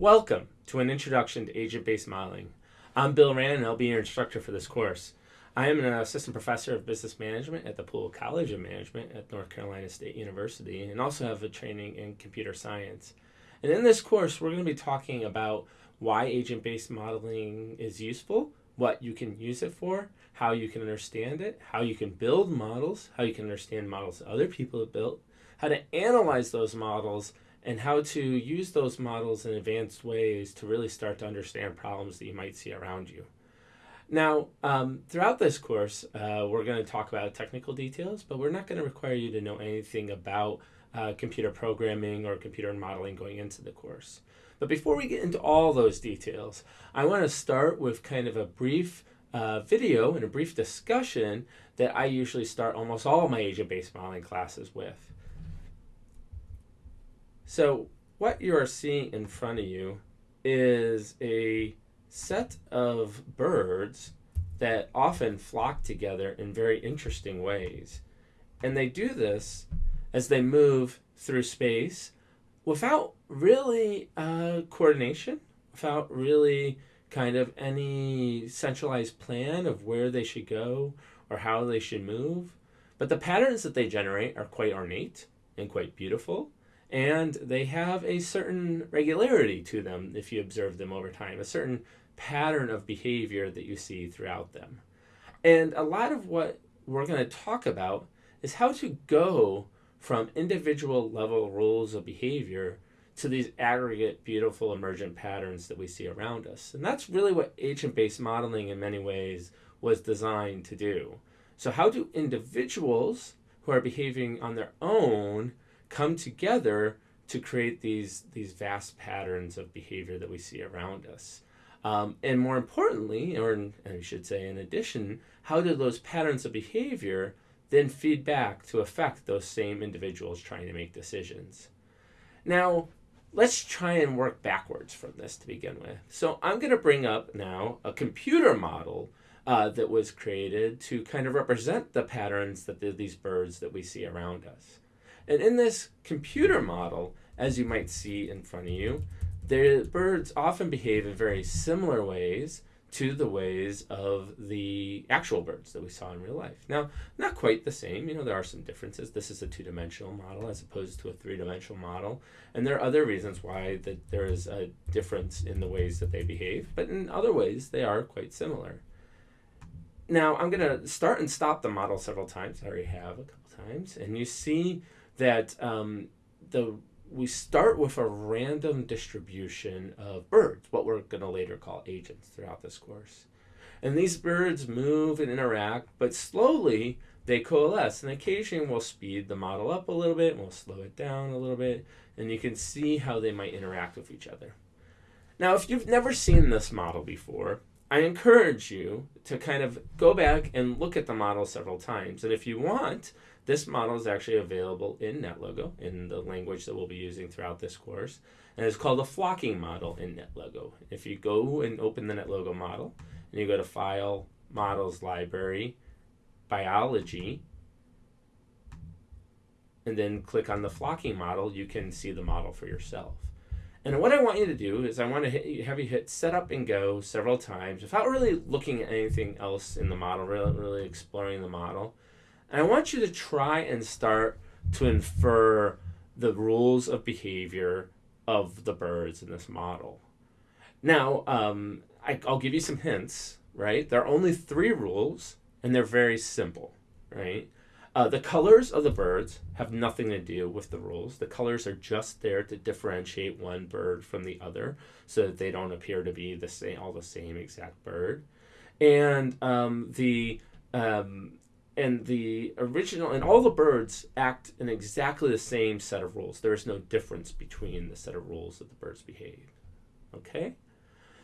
Welcome to an introduction to agent-based modeling. I'm Bill Rand and I'll be your instructor for this course. I am an assistant professor of business management at the Poole College of Management at North Carolina State University and also have a training in computer science. And in this course, we're going to be talking about why agent-based modeling is useful, what you can use it for, how you can understand it, how you can build models, how you can understand models other people have built, how to analyze those models, and how to use those models in advanced ways to really start to understand problems that you might see around you. Now, um, throughout this course, uh, we're going to talk about technical details, but we're not going to require you to know anything about uh, computer programming or computer modeling going into the course. But before we get into all those details, I want to start with kind of a brief uh, video and a brief discussion that I usually start almost all my agent-based modeling classes with. So what you are seeing in front of you is a set of birds that often flock together in very interesting ways. And they do this as they move through space without really uh, coordination, without really kind of any centralized plan of where they should go or how they should move. But the patterns that they generate are quite ornate and quite beautiful and they have a certain regularity to them if you observe them over time, a certain pattern of behavior that you see throughout them. And a lot of what we're going to talk about is how to go from individual level rules of behavior to these aggregate, beautiful, emergent patterns that we see around us. And that's really what agent-based modeling in many ways was designed to do. So how do individuals who are behaving on their own come together to create these, these vast patterns of behavior that we see around us. Um, and more importantly, or I should say in addition, how do those patterns of behavior then feed back to affect those same individuals trying to make decisions? Now, let's try and work backwards from this to begin with. So I'm going to bring up now a computer model uh, that was created to kind of represent the patterns that the, these birds that we see around us. And in this computer model, as you might see in front of you, the birds often behave in very similar ways to the ways of the actual birds that we saw in real life. Now, not quite the same, you know, there are some differences. This is a two-dimensional model as opposed to a three-dimensional model. And there are other reasons why that there is a difference in the ways that they behave, but in other ways they are quite similar. Now, I'm going to start and stop the model several times. I already have a couple times. And you see that um, the we start with a random distribution of birds, what we're going to later call agents throughout this course. And these birds move and interact, but slowly they coalesce. And occasionally we'll speed the model up a little bit, and we'll slow it down a little bit, and you can see how they might interact with each other. Now, if you've never seen this model before, I encourage you to kind of go back and look at the model several times. And if you want, this model is actually available in NetLogo, in the language that we'll be using throughout this course. And it's called a flocking model in NetLogo. If you go and open the NetLogo model, and you go to File, Models, Library, Biology, and then click on the flocking model, you can see the model for yourself. And what I want you to do is I want to hit, have you hit setup and go several times without really looking at anything else in the model, really, really exploring the model. And I want you to try and start to infer the rules of behavior of the birds in this model. Now, um, I, I'll give you some hints, right? There are only three rules, and they're very simple, right? Uh, the colors of the birds have nothing to do with the rules. The colors are just there to differentiate one bird from the other so that they don't appear to be the same, all the same exact bird. And um, the um, and the original and all the birds act in exactly the same set of rules. There is no difference between the set of rules that the birds behave. Okay?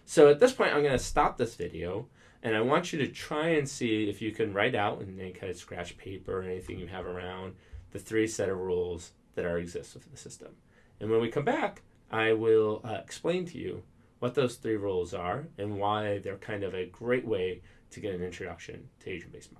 So at this point, I'm going to stop this video and I want you to try and see if you can write out in any kind of scratch paper or anything you have around the three set of rules that are exist within the system. And when we come back, I will uh, explain to you what those three rules are and why they're kind of a great way to get an introduction to agent-based.